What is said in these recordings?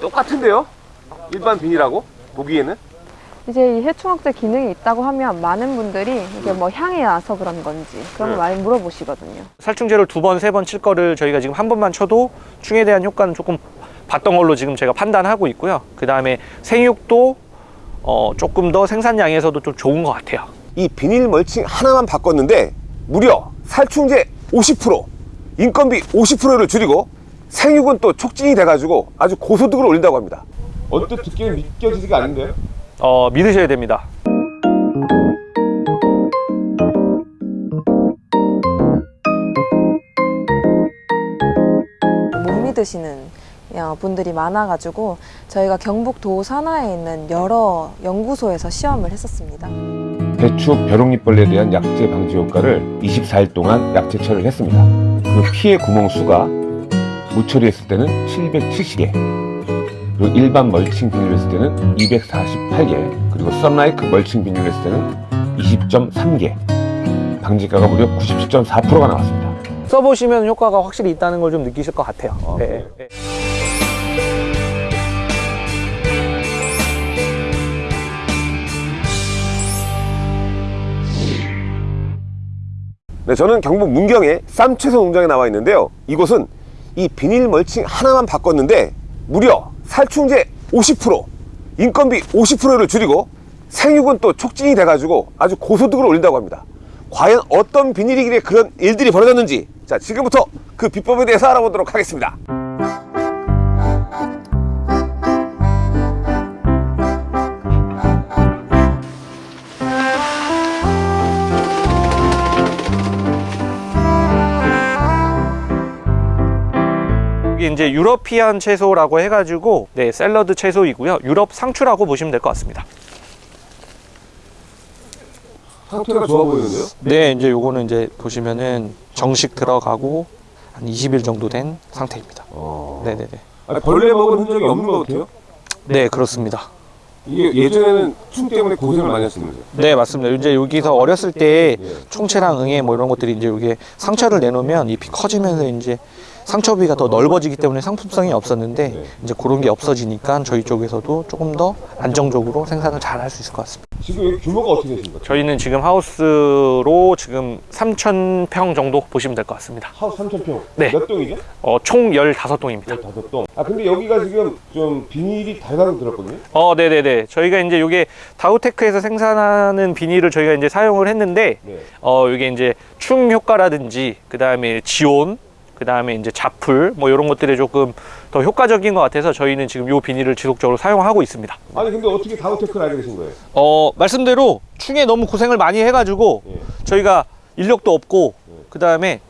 똑같은데요? 일반 비닐하고 보기에는 이제 이 해충학제 기능이 있다고 하면 많은 분들이 이게 뭐 향이 나서 그런 건지 그런 걸 네. 많이 물어보시거든요. 살충제를 두 번, 세 번 칠 거를 저희가 지금 한 번만 쳐도 충에 대한 효과는 조금 봤던 걸로 지금 제가 판단하고 있고요. 그 다음에 생육도 어, 조금 더 생산량에서도 좀 좋은 것 같아요. 이 비닐 멀칭 하나만 바꿨는데 무려 살충제 50% 인건비 50%를 줄이고 생육은 또 촉진이 돼가지고 아주 고소득을 올린다고 합니다 언뜻 듣기는 믿겨지지가 않는데요? 어, 믿으셔야 됩니다. 못 믿으시는 어, 분들이 많아가지고 저희가 경북 도 산하에 있는 여러 연구소에서 시험을 했었습니다. 배추 벼룩잎벌레에 대한 약제 방지 효과를 24일 동안 약제 처리를 했습니다 그 피해 구멍 수가 무처리했을 때는 770개 그리고 일반 멀칭 비닐을 했을 때는 248개 그리고 썬라이크 멀칭 비닐을 했을 때는 20.3개 방지가가 무려 97.4%가 나왔습니다 써보시면 효과가 확실히 있다는 걸 좀 느끼실 것 같아요. 네. 네. 네, 저는 경북 문경의 쌈채소 농장에 나와 있는데요. 이곳은 이 비닐 멀칭 하나만 바꿨는데 무려 살충제 50%, 인건비 50%를 줄이고 생육은 또 촉진이 돼가지고 아주 고소득을 올린다고 합니다. 과연 어떤 비닐이길래 그런 일들이 벌어졌는지 자 지금부터 그 비법에 대해서 알아보도록 하겠습니다. 이제 유러피안 채소라고 해가지고 네, 샐러드 채소이고요. 유럽 상추라고 보시면 될 것 같습니다. 상태가 좋아 보이는데요? 네, 이제 요거는 이제 보시면은 정식 들어가고 한 20일 정도 된 상태입니다. 네네네. 벌레 먹은 흔적이 없는 것 같아요. 네, 그렇습니다. 이게 예전에는 충 때문에 고생을 많이 거죠. 네, 맞습니다. 이제 여기서 어렸을 때 예. 총체랑 응애 뭐 이런 것들이 이제 여기에 상처를 내놓으면 잎이 커지면서 이제 상처 부위가 더 넓어지기 때문에 상품성이 없었는데 네. 이제 그런 게 없어지니까 저희 쪽에서도 조금 더 안정적으로 생산을 잘 할 수 있을 것 같습니다. 지금 여기 규모가 어떻게 되십니까? 저희는 지금 하우스로 지금 3,000평 정도 보시면 될 것 같습니다. 하우스 3,000평. 네. 몇 동이죠? 어, 총 15동입니다. 15동. 아, 근데 여기가 지금 좀 비닐이 달달하게 들었거든요? 어, 네네네. 저희가 이제 이게 다우테크에서 생산하는 비닐을 저희가 이제 사용을 했는데, 네. 어, 이게 이제 충 효과라든지, 그 다음에 지온, 그 다음에 이제 자풀, 뭐 이런 것들이 조금 더 효과적인 것 같아서 저희는 지금 이 비닐을 지속적으로 사용하고 있습니다. 아니, 근데 어떻게 다우테크를 알게 되신 거예요? 어, 말씀대로 충에 너무 고생을 많이 해가지고, 예. 저희가 인력도 없고, 네. 그 다음에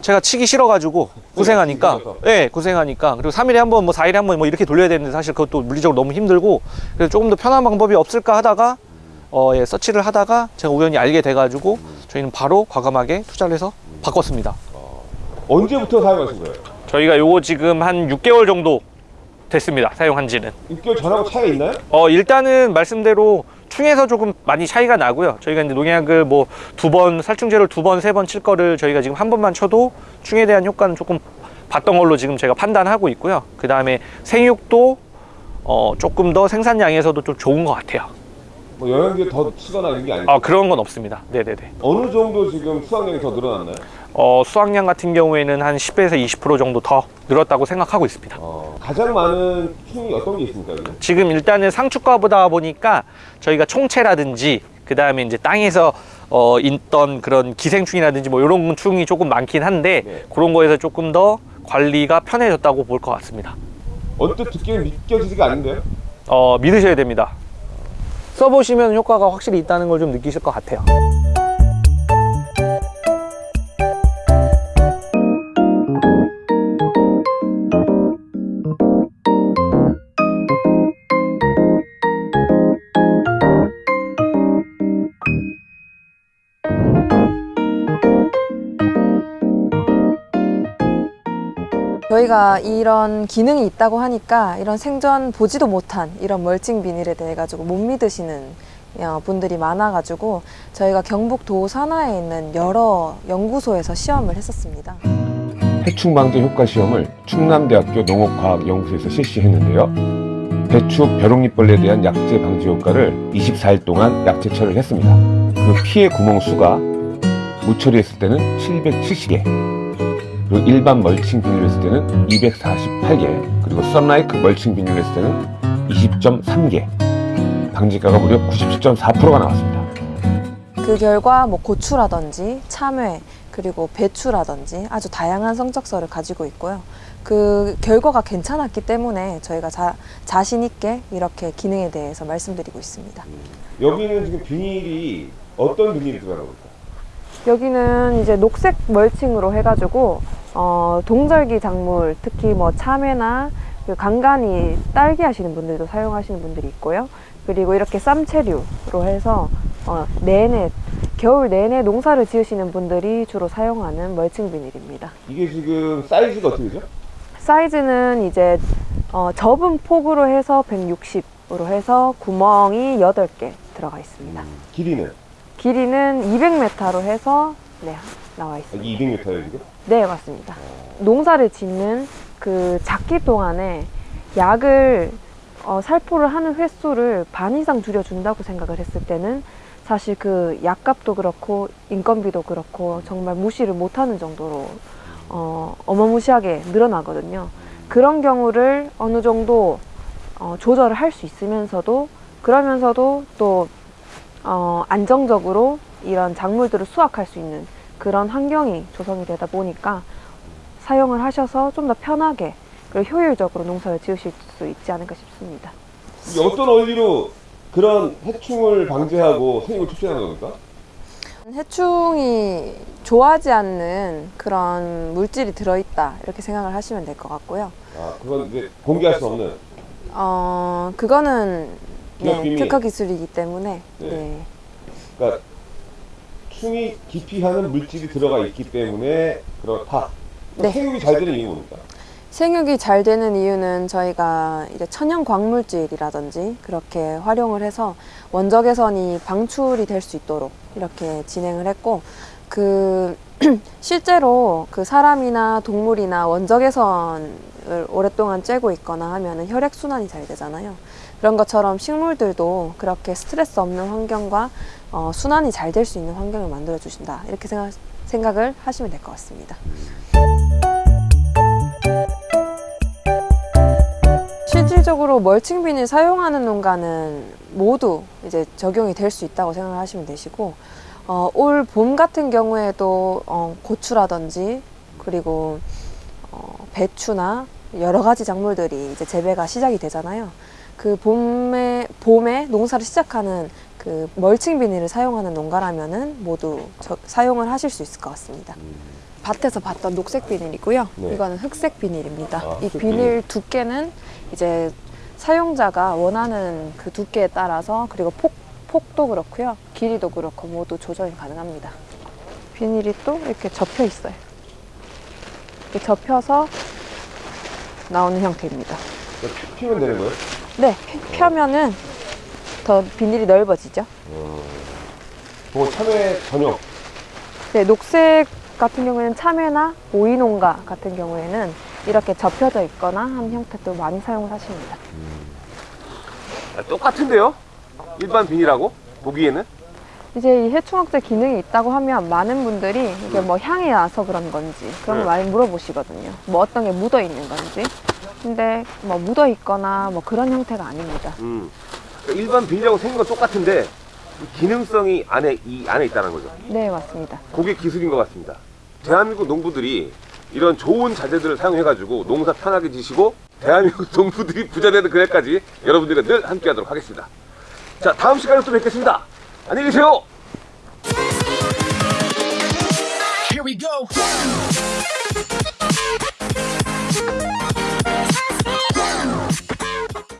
제가 치기 싫어가지고 고생하니까. 예, 고생하니까. 그리고 3일에 한 번, 뭐 4일에 한 번 뭐 이렇게 돌려야 되는데 사실 그것도 물리적으로 너무 힘들고, 그래서 조금 더 편한 방법이 없을까 하다가, 어, 예, 서치를 하다가 제가 우연히 알게 돼가지고, 저희는 바로 과감하게 투자를 해서 바꿨습니다. 언제부터 사용하신 거예요? 저희가 요거 지금 한 6개월 정도 됐습니다. 사용한 지는. 6개월 전하고 차이가 있나요? 어, 일단은 말씀대로 충에서 조금 많이 차이가 나고요. 저희가 이제 농약을 뭐 두 번, 살충제를 두 번, 세 번 칠 거를 저희가 지금 한 번만 쳐도 충에 대한 효과는 조금 봤던 걸로 지금 제가 판단하고 있고요. 그 다음에 생육도 어, 조금 더 생산량에서도 좀 좋은 것 같아요. 뭐 영양제 더 치거나 이런 게 아니고 아, 그런 건 없습니다. 네네네. 어느 정도 지금 수확량이 더 늘어났나요? 어, 수확량 같은 경우에는 한 10에서 20% 정도 더 늘었다고 생각하고 있습니다. 어, 가장 많은 충이 어떤 게 있습니까? 여기? 지금 일단은 상추과보다 보니까 저희가 총체라든지 그 다음에 이제 땅에서 어 있던 그런 기생충이라든지 뭐 이런 충이 조금 많긴 한데 네. 그런 거에서 조금 더 관리가 편해졌다고 볼 것 같습니다. 언뜻 듣기는 믿겨지지가 않는데요? 어 믿으셔야 됩니다. 써보시면 효과가 확실히 있다는 걸 좀 느끼실 것 같아요. 저희가 이런 기능이 있다고 하니까 이런 생전 보지도 못한 이런 멀칭 비닐에 대해 가지고 못 믿으시는 어, 분들이 많아가지고 저희가 경북 도 산하에 있는 여러 연구소에서 시험을 했었습니다. 해충 방제 효과 시험을 충남대학교 농업과학연구소에서 실시했는데요. 배추 벼룩잎벌레에 대한 약제 방지 효과를 24일 동안 약제 처리를 했습니다. 그 피해 구멍 수가 무처리했을 때는 770개, 그리고 일반 멀칭 비닐을 했을 때는 248개, 그리고 썬라이크 멀칭 비닐을 했을 때는 20.3개, 방지가가 무려 97.4%가 나왔습니다. 그 결과 뭐 고추라든지 참외 그리고 배추라든지 아주 다양한 성적서를 가지고 있고요. 그 결과가 괜찮았기 때문에 저희가 자, 자신 있게 이렇게 기능에 대해서 말씀드리고 있습니다. 여기는 지금 비닐이 어떤 비닐이 들어가는 겁니까? 여기는 이제 녹색 멀칭으로 해가지고 어, 동절기 작물 특히 뭐 참외나 그 간간히 딸기 하시는 분들도 사용하시는 분들이 있고요. 그리고 이렇게 쌈채류로 해서 어, 내내 겨울 내내 농사를 지으시는 분들이 주로 사용하는 멀칭 비닐입니다. 이게 지금 사이즈가 어떻게 되죠? 사이즈는 이제 어, 접은 폭으로 해서 160으로 해서 구멍이 8개 들어가 있습니다. 길이는? 길이는 200m로 해서 네, 나와 있습니다. 이게 200m예요 지금? 네, 맞습니다. 농사를 짓는 그 작기 동안에 약을 어, 살포를 하는 횟수를 반 이상 줄여준다고 생각을 했을 때는 사실 그 약값도 그렇고 인건비도 그렇고 정말 무시를 못하는 정도로 어, 어마무시하게 늘어나거든요. 그런 경우를 어느 정도 어, 조절을 할 수 있으면서도 그러면서도 또 어, 안정적으로 이런 작물들을 수확할 수 있는 그런 환경이 조성이 되다 보니까 사용을 하셔서 좀 더 편하게 그리고 효율적으로 농사를 지으실 수 있지 않을까 싶습니다. 어떤 원리로 그런 해충을 방지하고 생육을 촉진하는 겁니까? 해충이 좋아하지 않는 그런 물질이 들어있다 이렇게 생각을 하시면 될 것 같고요. 아 그건 이제 공개할 수 없는 어 그거는 네. 특허 기술이기 때문에 네. 네. 그러니까 충이 기피하는 물질이 들어가 있기 때문에 그렇다. 네. 생육이 잘 되는 이유는 뭡니까? 생육이 잘 되는 이유는 저희가 이제 천연 광물질이라든지 그렇게 활용을 해서 원적 개선이 방출이 될 수 있도록 이렇게 진행을 했고 그 실제로 그 사람이나 동물이나 원적 개선을 오랫동안 쬐고 있거나 하면은 혈액 순환이 잘 되잖아요. 그런 것처럼 식물들도 그렇게 스트레스 없는 환경과 어, 순환이 잘 될 수 있는 환경을 만들어 주신다 이렇게 생각, 생각을 하시면 될 것 같습니다. 실질적으로 멀칭 비닐 사용하는 농가는 모두 이제 적용이 될 수 있다고 생각을 하시면 되시고 어, 올 봄 같은 경우에도 어, 고추라든지 그리고 어, 배추나 여러 가지 작물들이 이제 재배가 시작이 되잖아요. 그 봄에 봄에 농사를 시작하는 그 멀칭 비닐을 사용하는 농가라면은 모두 저- 사용을 하실 수 있을 것 같습니다. 밭에서 봤던 녹색 비닐이고요. 네. 이거는 흑색 비닐입니다. 아, 이 비닐 비닐. 두께는 이제 사용자가 원하는 그 두께에 따라서 그리고 폭, 폭도 그렇고요. 길이도 그렇고 모두 조절이 가능합니다. 비닐이 또 이렇게 접혀 있어요. 이렇게 접혀서 나오는 형태입니다. 피- 피면 되는 거예요? 네, 펴- 펴면은 더 비닐이 넓어지죠. 그거 참외 전용. 네, 녹색 같은 경우에는 참외나 오이농가 같은 경우에는 이렇게 접혀져 있거나 한 형태도 많이 사용을 하십니다. 아, 똑같은데요? 일반 비닐하고 보기에는? 이제 이 해충학제 기능이 있다고 하면 많은 분들이 이게 뭐 향이 나서 그런 건지 그런 걸 네. 많이 물어보시거든요. 뭐 어떤 게 묻어 있는 건지. 근데 뭐 묻어 있거나 뭐 그런 형태가 아닙니다. 음. 그러니까 일반 비닐하고 생긴 건 똑같은데 이 기능성이 안에 이 안에 있다는 거죠. 네, 맞습니다. 그게 기술인 것 같습니다. 대한민국 농부들이 이런 좋은 자재들을 사용해가지고 농사 편하게 지시고 대한민국 농부들이 부자 되는 그날까지 여러분들과 늘 함께하도록 하겠습니다. 자 다음 시간에 또 뵙겠습니다. 안녕히 계세요. Here we go.